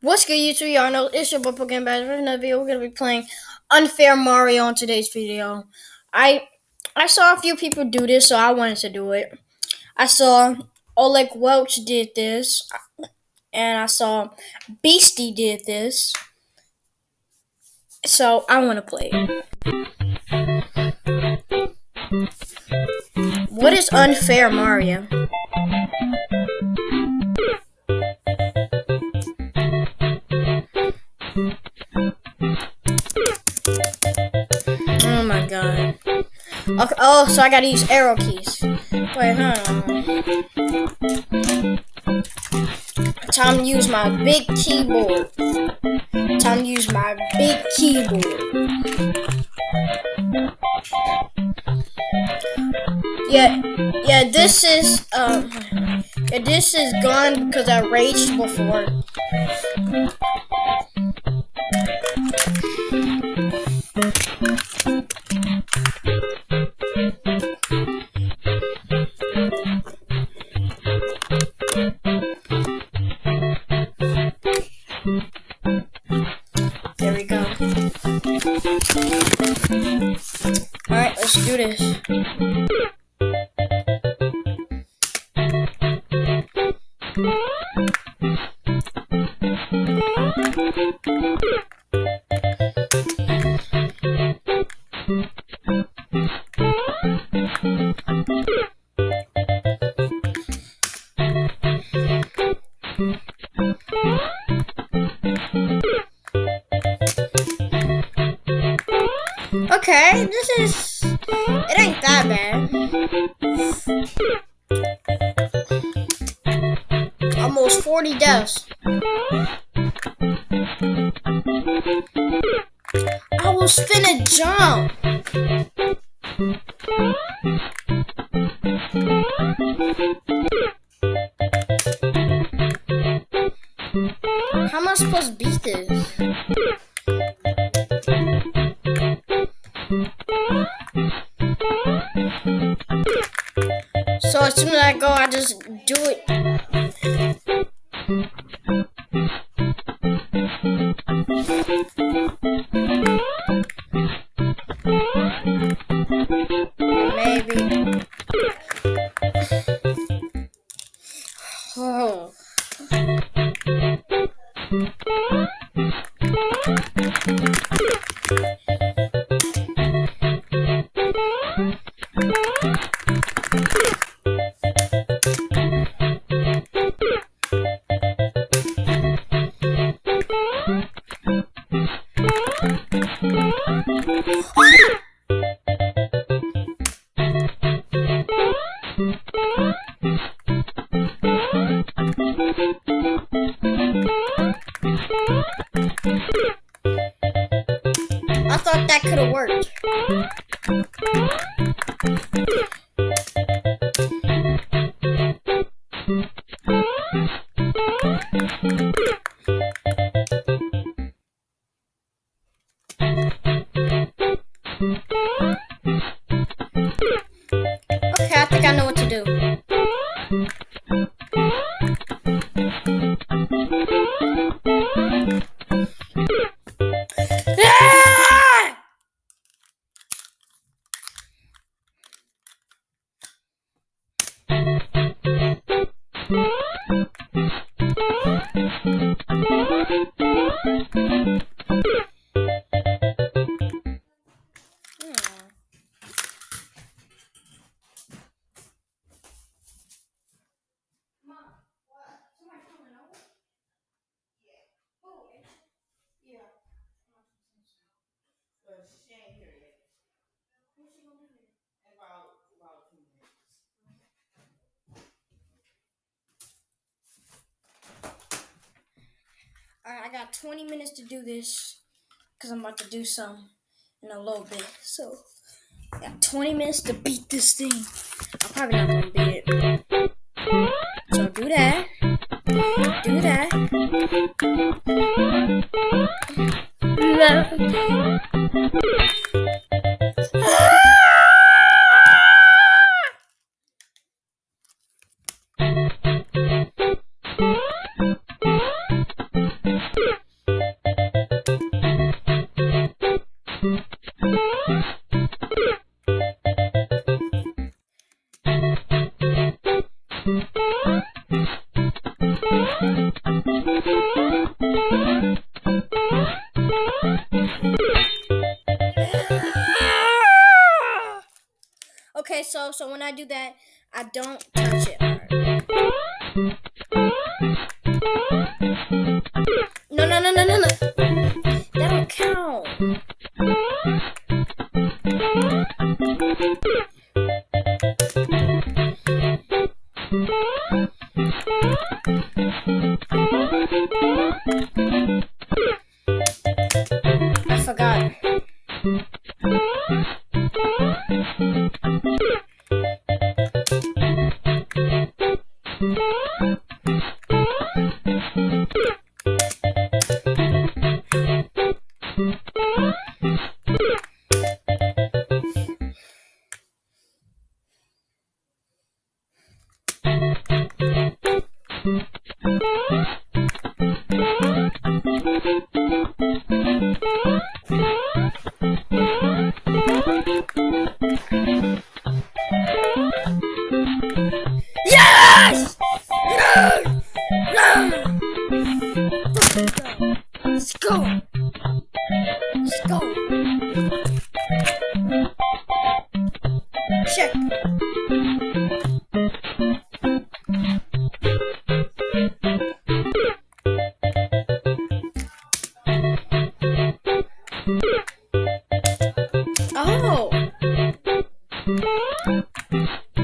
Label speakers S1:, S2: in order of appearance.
S1: What's good YouTube? Y'all know it's your boy Pokemon Bash. For another video, we're gonna be playing Unfair Mario on today's video. I I saw a few people do this, so I wanted to do it. I saw Oleg Welch did this, and I saw Beastie did this. So I want to play. What is Unfair Mario? Oh my god. Okay, oh, so I gotta use arrow keys. Wait, huh? Time to use my big keyboard. Time to use my big keyboard. Yeah, yeah, this is, um, yeah, this is gone because I raged before. Okay, this is. It ain't that bad. Almost 40 deaths. I was finna jump. How am I supposed to beat this? As soon as I go, I just do it. Maybe. Got 20 minutes to do this because I'm about to do some in a little bit. So, I got 20 minutes to beat this thing. I'm probably not going to beat it. So, do that. I do that, I don't touch it. No, no, no, no, no, no. That don't count. I Thank you.